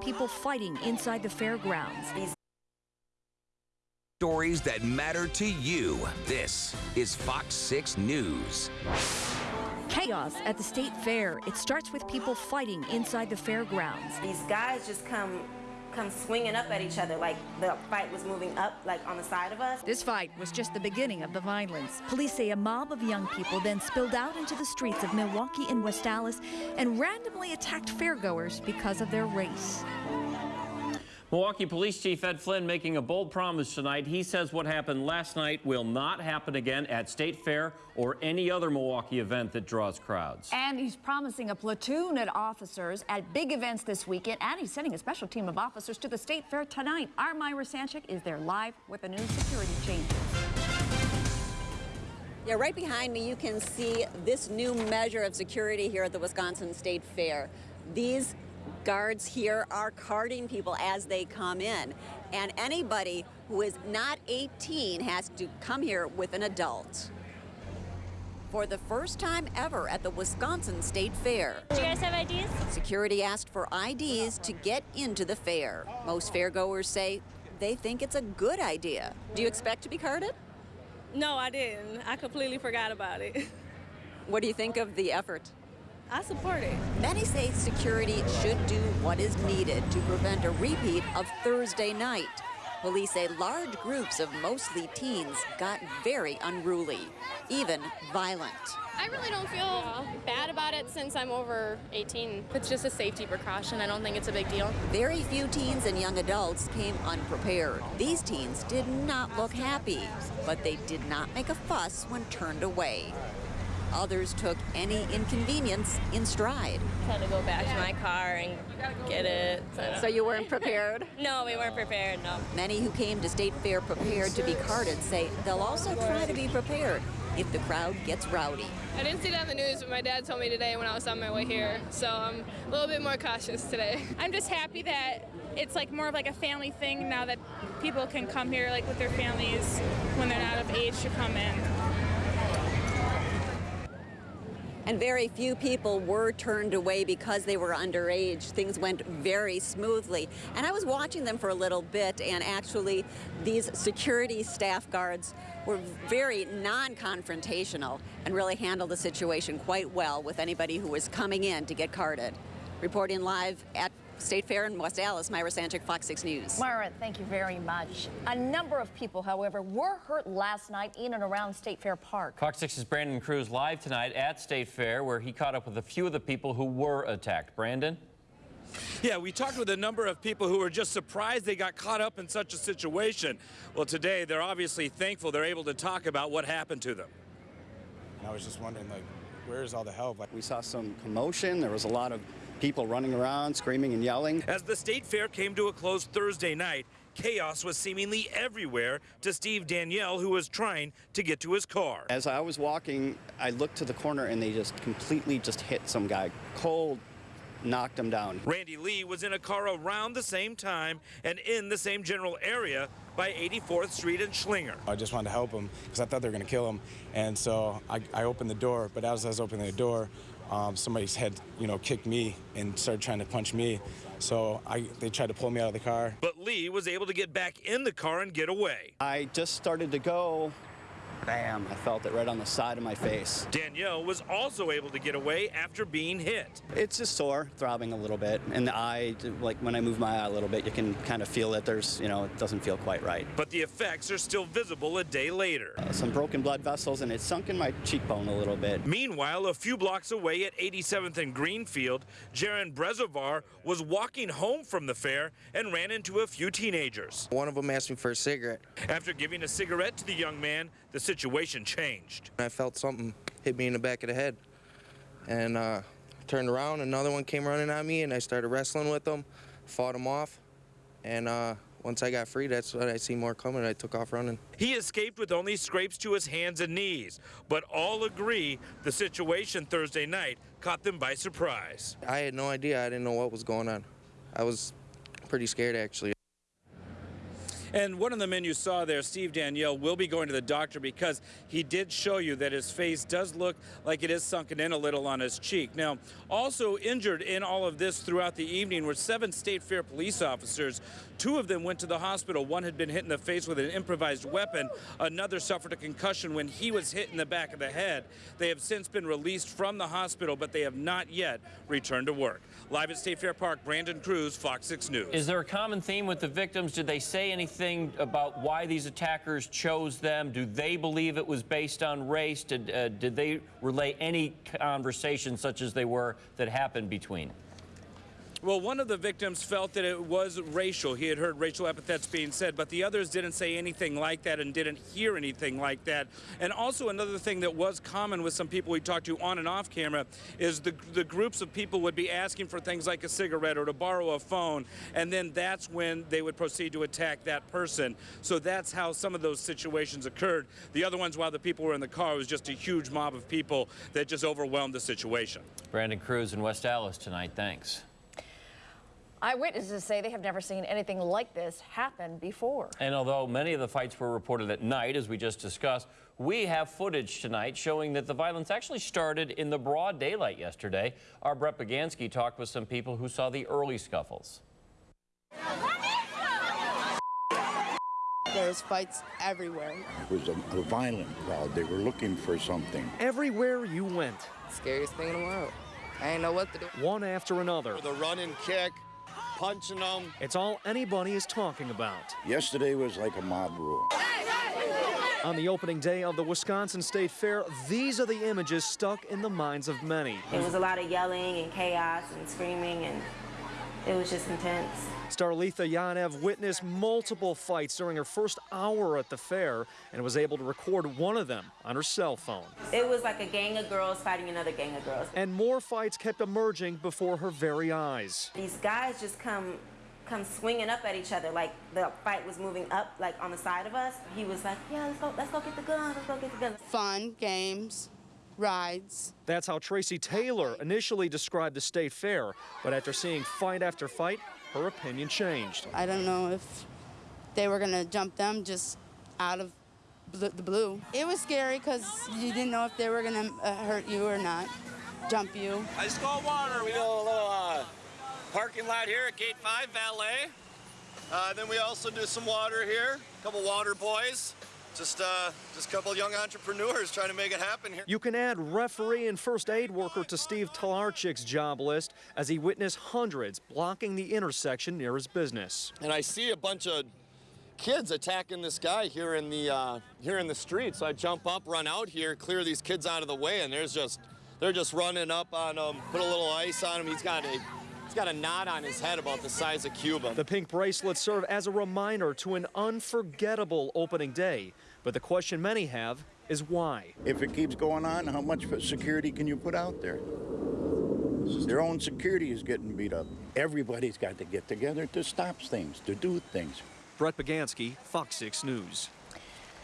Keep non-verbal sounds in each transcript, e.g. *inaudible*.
People fighting inside the fairgrounds. Stories that matter to you. This is Fox 6 News. Chaos at the state fair. It starts with people fighting inside the fairgrounds. These guys just come come swinging up at each other like the fight was moving up like on the side of us. This fight was just the beginning of the violence. Police say a mob of young people then spilled out into the streets of Milwaukee and West Allis and randomly attacked fairgoers because of their race. Milwaukee Police Chief Ed Flynn making a bold promise tonight. He says what happened last night will not happen again at State Fair or any other Milwaukee event that draws crowds. And he's promising a platoon of officers at big events this weekend, and he's sending a special team of officers to the State Fair tonight. Our Myra Sanchik is there live with the new security changes. Yeah, right behind me you can see this new measure of security here at the Wisconsin State Fair. These guards here are carding people as they come in. And anybody who is not 18 has to come here with an adult. For the first time ever at the Wisconsin State Fair. Do you guys have IDs? Security asked for IDs to get into the fair. Most fairgoers say they think it's a good idea. Do you expect to be carded? No, I didn't. I completely forgot about it. *laughs* What do you think of the effort? I support it. Many say security should do what is needed to prevent a repeat of Thursday night. Police say large groups of mostly teens got very unruly, even violent. I really don't feel bad about it since I'm over 18. It's just a safety precaution. I don't think it's a big deal. Very few teens and young adults came unprepared. These teens did not look happy, but they did not make a fuss when turned away. Others took any inconvenience in stride. Had to go back to my car and get it. So you weren't prepared? *laughs* no, we weren't prepared, no. Many who came to State Fair prepared to be carded say they'll also try to be prepared if the crowd gets rowdy. I didn't see it on the news, but my dad told me today when I was on my way here, so I'm a little bit more cautious today. *laughs* I'm just happy that it's like more of like a family thing now that people can come here like with their families when they're not of age to come in. And very few people were turned away because they were underage. Things went very smoothly. And I was watching them for a little bit, and actually, these security staff guards were very non confrontational and really handled the situation quite well with anybody who was coming in to get carded. Reporting live at State Fair in West Allis, Myra Sanchik, Fox 6 News. Myra, thank you very much. A number of people, however, were hurt last night in and around State Fair Park. Fox 6's Brandon Cruz live tonight at State Fair where he caught up with a few of the people who were attacked. Brandon? Yeah, we talked with a number of people who were just surprised they got caught up in such a situation. Well, today they're obviously thankful they're able to talk about what happened to them. And I was just wondering, like, where's all the help? Like, we saw some commotion. There was a lot of people running around, screaming and yelling. As the state fair came to a close Thursday night, chaos was seemingly everywhere to Steve Danielle, who was trying to get to his car. As I was walking, I looked to the corner and they just completely just hit some guy. Cold, knocked him down. Randy Lee was in a car around the same time and in the same general area by 84th Street and Schlinger. I just wanted to help him because I thought they were going to kill him. And so I, I opened the door, but as I was opening the door, um, somebody's head, you know, kicked me and started trying to punch me. So I, they tried to pull me out of the car. But Lee was able to get back in the car and get away. I just started to go Bam, I felt it right on the side of my face. Danielle was also able to get away after being hit. It's just sore, throbbing a little bit. And the eye, like when I move my eye a little bit, you can kind of feel that there's, you know, it doesn't feel quite right. But the effects are still visible a day later. Uh, some broken blood vessels and it sunk in my cheekbone a little bit. Meanwhile, a few blocks away at 87th and Greenfield, Jaron Brezovar was walking home from the fair and ran into a few teenagers. One of them asked me for a cigarette. After giving a cigarette to the young man, the situation changed. I felt something hit me in the back of the head. And uh, turned around, another one came running at me, and I started wrestling with them, fought them off. And uh, once I got free, that's when I see more coming. I took off running. He escaped with only scrapes to his hands and knees, but all agree the situation Thursday night caught them by surprise. I had no idea. I didn't know what was going on. I was pretty scared, actually. And one of the men you saw there, Steve Danielle, will be going to the doctor because he did show you that his face does look like it is sunken in a little on his cheek. Now, also injured in all of this throughout the evening were seven State Fair police officers. Two of them went to the hospital. One had been hit in the face with an improvised weapon. Another suffered a concussion when he was hit in the back of the head. They have since been released from the hospital, but they have not yet returned to work. Live at State Fair Park, Brandon Cruz, Fox 6 News. Is there a common theme with the victims? Did they say anything about why these attackers chose them? Do they believe it was based on race? Did, uh, did they relay any conversation such as they were that happened between? Well, one of the victims felt that it was racial. He had heard racial epithets being said, but the others didn't say anything like that and didn't hear anything like that. And also another thing that was common with some people we talked to on and off camera is the, the groups of people would be asking for things like a cigarette or to borrow a phone, and then that's when they would proceed to attack that person. So that's how some of those situations occurred. The other ones, while the people were in the car, was just a huge mob of people that just overwhelmed the situation. Brandon Cruz in West Allis tonight. Thanks. Eyewitnesses say they have never seen anything like this happen before. And although many of the fights were reported at night, as we just discussed, we have footage tonight showing that the violence actually started in the broad daylight yesterday. Our Brett Bagansky talked with some people who saw the early scuffles. There's fights everywhere. It was a, a violent crowd. They were looking for something. Everywhere you went. Scariest thing in the world. I didn't know what to do. One after another. The run and kick, punching them. It's all anybody is talking about. Yesterday was like a mob rule. On the opening day of the Wisconsin State Fair, these are the images stuck in the minds of many. It was a lot of yelling and chaos and screaming, and it was just intense. Starletha Yanev witnessed multiple fights during her first hour at the fair and was able to record one of them on her cell phone. It was like a gang of girls fighting another gang of girls. And more fights kept emerging before her very eyes. These guys just come come swinging up at each other like the fight was moving up like on the side of us. He was like, "Yeah, let's go let's go get the gun. Let's go get the gun." Fun, games, rides. That's how Tracy Taylor initially described the state fair, but after seeing fight after fight, her opinion changed. I don't know if they were going to jump them just out of the blue. It was scary because you didn't know if they were going to uh, hurt you or not, jump you. I just got water. We got a little uh, parking lot here at Gate 5 Valet. Uh, then we also do some water here, a couple water boys. Just, uh, just a couple young entrepreneurs trying to make it happen here. You can add referee and first aid worker to Steve Talarchik's job list as he witnessed hundreds blocking the intersection near his business. And I see a bunch of kids attacking this guy here in the uh, here in the street. So I jump up, run out here, clear these kids out of the way, and there's just they're just running up on him, put a little ice on him. He's got a He's got a knot on his head about the size of Cuba. The pink bracelets serve as a reminder to an unforgettable opening day. But the question many have is why? If it keeps going on, how much security can you put out there? Their own security is getting beat up. Everybody's got to get together to stop things, to do things. Brett Bagansky, Fox 6 News.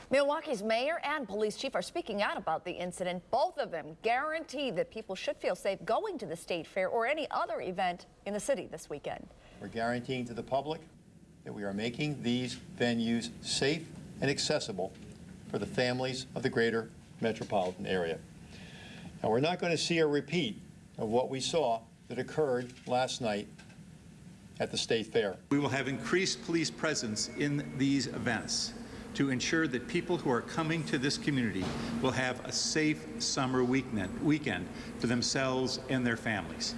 Milwaukee's mayor and police chief are speaking out about the incident. Both of them guarantee that people should feel safe going to the state fair or any other event in the city this weekend. We're guaranteeing to the public that we are making these venues safe and accessible for the families of the greater metropolitan area. Now, we're not going to see a repeat of what we saw that occurred last night at the State Fair. We will have increased police presence in these events to ensure that people who are coming to this community will have a safe summer weekend, for themselves and their families.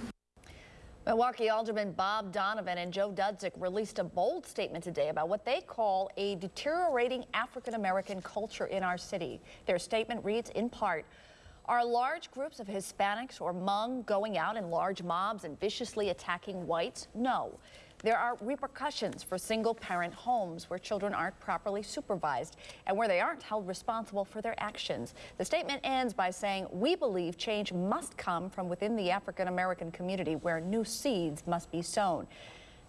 Milwaukee Alderman Bob Donovan and Joe Dudzik released a bold statement today about what they call a deteriorating African American culture in our city. Their statement reads in part, are large groups of Hispanics or Hmong going out in large mobs and viciously attacking whites? No. There are repercussions for single parent homes where children aren't properly supervised and where they aren't held responsible for their actions. The statement ends by saying, we believe change must come from within the African American community where new seeds must be sown.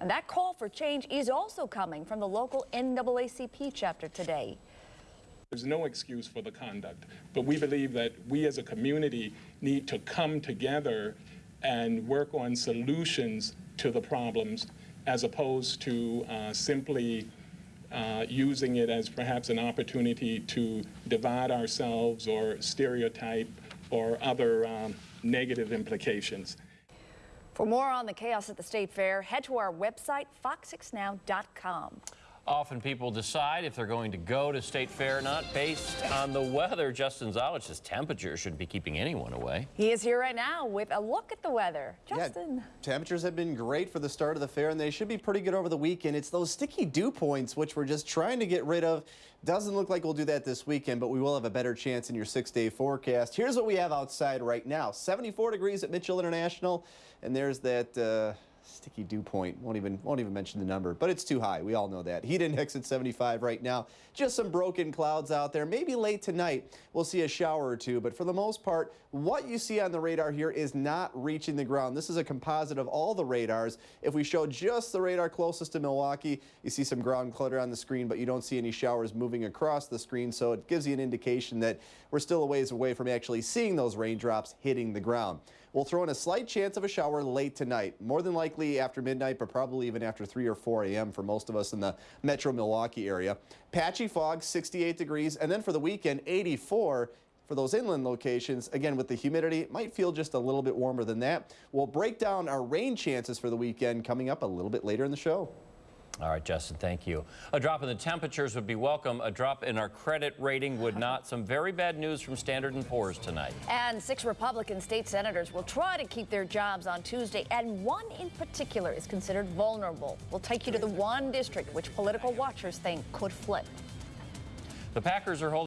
And that call for change is also coming from the local NAACP chapter today. There's no excuse for the conduct, but we believe that we as a community need to come together and work on solutions to the problems as opposed to uh, simply uh, using it as perhaps an opportunity to divide ourselves or stereotype or other um, negative implications. For more on the chaos at the State Fair, head to our website, fox6now.com. Often people decide if they're going to go to State Fair or not based on the weather. Justin Zolich says temperature shouldn't be keeping anyone away. He is here right now with a look at the weather. Justin. Yeah, temperatures have been great for the start of the fair, and they should be pretty good over the weekend. It's those sticky dew points, which we're just trying to get rid of. Doesn't look like we'll do that this weekend, but we will have a better chance in your six-day forecast. Here's what we have outside right now. 74 degrees at Mitchell International, and there's that... Uh, sticky dew point. Won't even won't even mention the number, but it's too high. We all know that. Heat index at 75 right now. Just some broken clouds out there. Maybe late tonight we'll see a shower or two, but for the most part, what you see on the radar here is not reaching the ground. This is a composite of all the radars. If we show just the radar closest to Milwaukee, you see some ground clutter on the screen, but you don't see any showers moving across the screen, so it gives you an indication that we're still a ways away from actually seeing those raindrops hitting the ground. We'll throw in a slight chance of a shower late tonight, more than likely after midnight, but probably even after 3 or 4 a.m. for most of us in the metro Milwaukee area. Patchy fog, 68 degrees, and then for the weekend, 84 for those inland locations, again, with the humidity, it might feel just a little bit warmer than that. We'll break down our rain chances for the weekend coming up a little bit later in the show. All right, Justin, thank you. A drop in the temperatures would be welcome. A drop in our credit rating would not. Some very bad news from Standard & Poor's tonight. And six Republican state senators will try to keep their jobs on Tuesday, and one in particular is considered vulnerable. We'll take you to the one district which political watchers think could flip. The Packers are holding